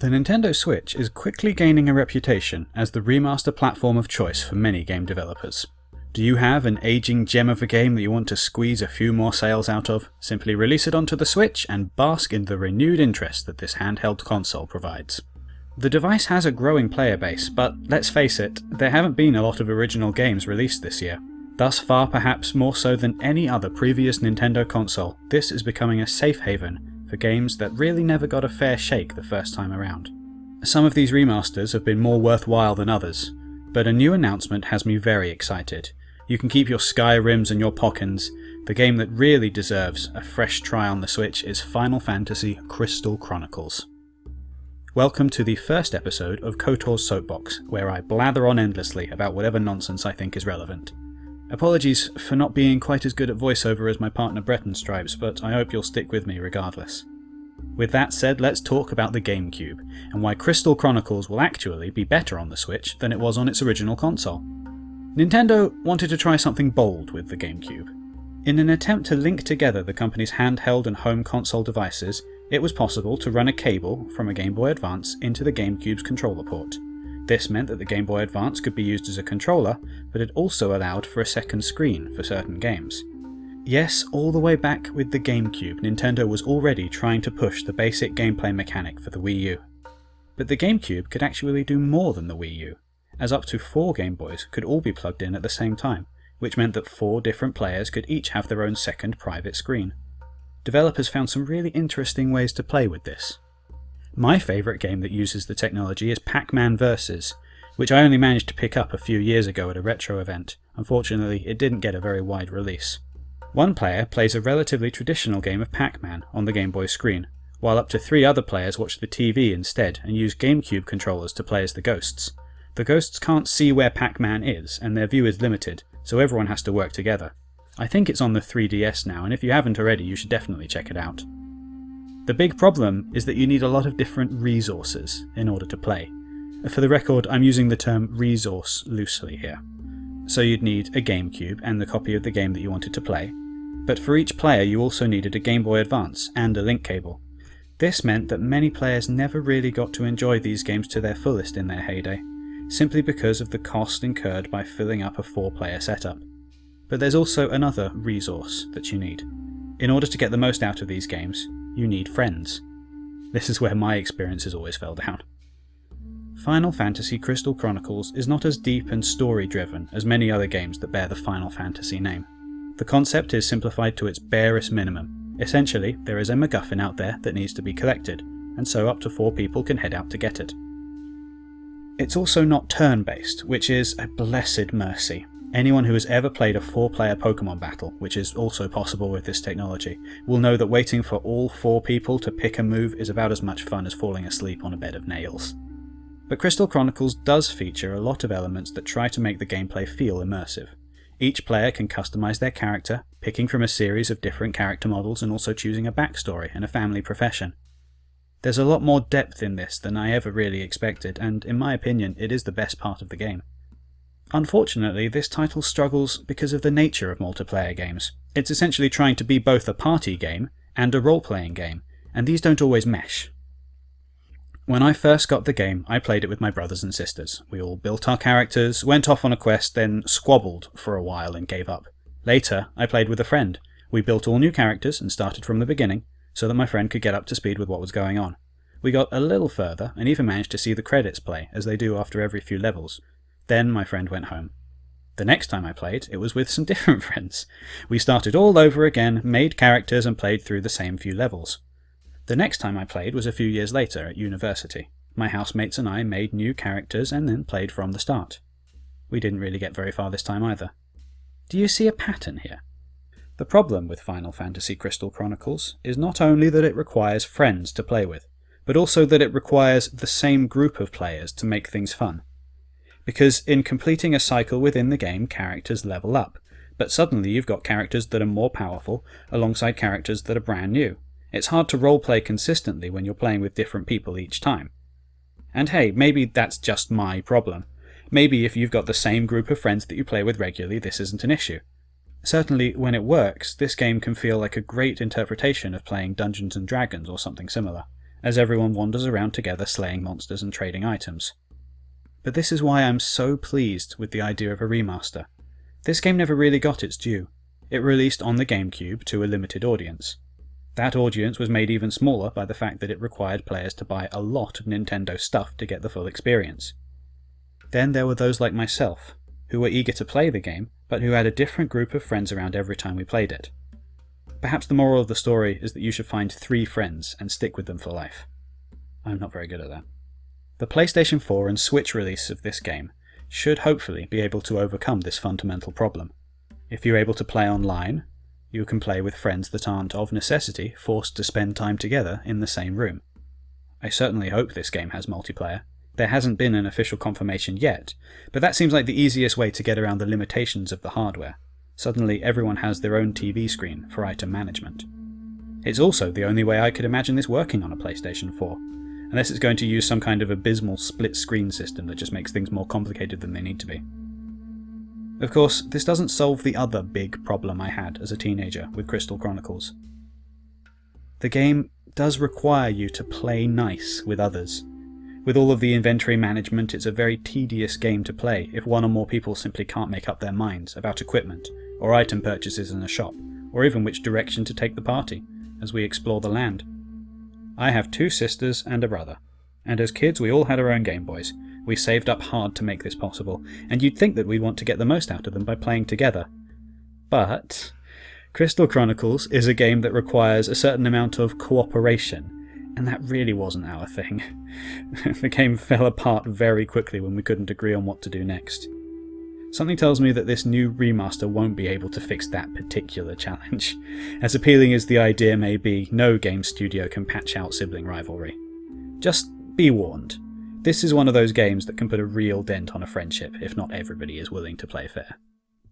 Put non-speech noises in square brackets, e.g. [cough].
The Nintendo Switch is quickly gaining a reputation as the remaster platform of choice for many game developers. Do you have an aging gem of a game that you want to squeeze a few more sales out of? Simply release it onto the Switch and bask in the renewed interest that this handheld console provides. The device has a growing player base, but let's face it, there haven't been a lot of original games released this year. Thus far, perhaps more so than any other previous Nintendo console, this is becoming a safe haven for games that really never got a fair shake the first time around. Some of these remasters have been more worthwhile than others, but a new announcement has me very excited. You can keep your Skyrims and your Pokkens. The game that really deserves a fresh try on the Switch is Final Fantasy Crystal Chronicles. Welcome to the first episode of KOTOR's Soapbox, where I blather on endlessly about whatever nonsense I think is relevant. Apologies for not being quite as good at voiceover as my partner Breton Stripes, but I hope you'll stick with me regardless. With that said, let's talk about the GameCube, and why Crystal Chronicles will actually be better on the Switch than it was on its original console. Nintendo wanted to try something bold with the GameCube. In an attempt to link together the company's handheld and home console devices, it was possible to run a cable from a Game Boy Advance into the GameCube's controller port. This meant that the Game Boy Advance could be used as a controller, but it also allowed for a second screen for certain games. Yes, all the way back with the GameCube, Nintendo was already trying to push the basic gameplay mechanic for the Wii U. But the GameCube could actually do more than the Wii U, as up to four Game Boys could all be plugged in at the same time, which meant that four different players could each have their own second private screen. Developers found some really interesting ways to play with this. My favourite game that uses the technology is Pac-Man Versus, which I only managed to pick up a few years ago at a retro event. Unfortunately, it didn't get a very wide release. One player plays a relatively traditional game of Pac-Man on the Game Boy screen, while up to three other players watch the TV instead and use GameCube controllers to play as the ghosts. The ghosts can't see where Pac-Man is, and their view is limited, so everyone has to work together. I think it's on the 3DS now, and if you haven't already, you should definitely check it out. The big problem is that you need a lot of different resources in order to play. For the record, I'm using the term resource loosely here. So you'd need a GameCube and the copy of the game that you wanted to play, but for each player you also needed a Game Boy Advance and a link cable. This meant that many players never really got to enjoy these games to their fullest in their heyday, simply because of the cost incurred by filling up a four player setup. But there's also another resource that you need. In order to get the most out of these games, you need friends. This is where my experiences always fell down. Final Fantasy Crystal Chronicles is not as deep and story driven as many other games that bear the Final Fantasy name. The concept is simplified to its barest minimum. Essentially, there is a MacGuffin out there that needs to be collected, and so up to four people can head out to get it. It's also not turn based, which is a blessed mercy. Anyone who has ever played a four player Pokemon battle, which is also possible with this technology, will know that waiting for all four people to pick a move is about as much fun as falling asleep on a bed of nails. But Crystal Chronicles does feature a lot of elements that try to make the gameplay feel immersive. Each player can customize their character, picking from a series of different character models and also choosing a backstory and a family profession. There's a lot more depth in this than I ever really expected, and in my opinion, it is the best part of the game. Unfortunately, this title struggles because of the nature of multiplayer games. It's essentially trying to be both a party game and a role-playing game, and these don't always mesh. When I first got the game, I played it with my brothers and sisters. We all built our characters, went off on a quest, then squabbled for a while and gave up. Later, I played with a friend. We built all new characters and started from the beginning, so that my friend could get up to speed with what was going on. We got a little further and even managed to see the credits play, as they do after every few levels, then my friend went home. The next time I played, it was with some [laughs] different friends. We started all over again, made characters, and played through the same few levels. The next time I played was a few years later at university. My housemates and I made new characters and then played from the start. We didn't really get very far this time either. Do you see a pattern here? The problem with Final Fantasy Crystal Chronicles is not only that it requires friends to play with, but also that it requires the same group of players to make things fun because in completing a cycle within the game, characters level up, but suddenly you've got characters that are more powerful alongside characters that are brand new. It's hard to roleplay consistently when you're playing with different people each time. And hey, maybe that's just my problem. Maybe if you've got the same group of friends that you play with regularly, this isn't an issue. Certainly, when it works, this game can feel like a great interpretation of playing Dungeons and Dragons or something similar. as everyone wanders around together slaying monsters and trading items. But this is why I'm so pleased with the idea of a remaster. This game never really got its due. It released on the GameCube to a limited audience. That audience was made even smaller by the fact that it required players to buy a lot of Nintendo stuff to get the full experience. Then there were those like myself, who were eager to play the game, but who had a different group of friends around every time we played it. Perhaps the moral of the story is that you should find three friends and stick with them for life. I'm not very good at that. The PlayStation 4 and Switch release of this game should hopefully be able to overcome this fundamental problem. If you're able to play online, you can play with friends that aren't of necessity forced to spend time together in the same room. I certainly hope this game has multiplayer. There hasn't been an official confirmation yet, but that seems like the easiest way to get around the limitations of the hardware. Suddenly everyone has their own TV screen for item management. It's also the only way I could imagine this working on a PlayStation 4, unless it's going to use some kind of abysmal split screen system that just makes things more complicated than they need to be. Of course, this doesn't solve the other big problem I had as a teenager with Crystal Chronicles. The game does require you to play nice with others. With all of the inventory management, it's a very tedious game to play if one or more people simply can't make up their minds about equipment or item purchases in a shop, or even which direction to take the party, as we explore the land. I have two sisters and a brother, and as kids we all had our own Game Boys. We saved up hard to make this possible, and you'd think that we'd want to get the most out of them by playing together. But Crystal Chronicles is a game that requires a certain amount of cooperation, and that really wasn't our thing. [laughs] the game fell apart very quickly when we couldn't agree on what to do next. Something tells me that this new remaster won't be able to fix that particular challenge. [laughs] As appealing as the idea may be, no game studio can patch out sibling rivalry. Just be warned. This is one of those games that can put a real dent on a friendship if not everybody is willing to play fair.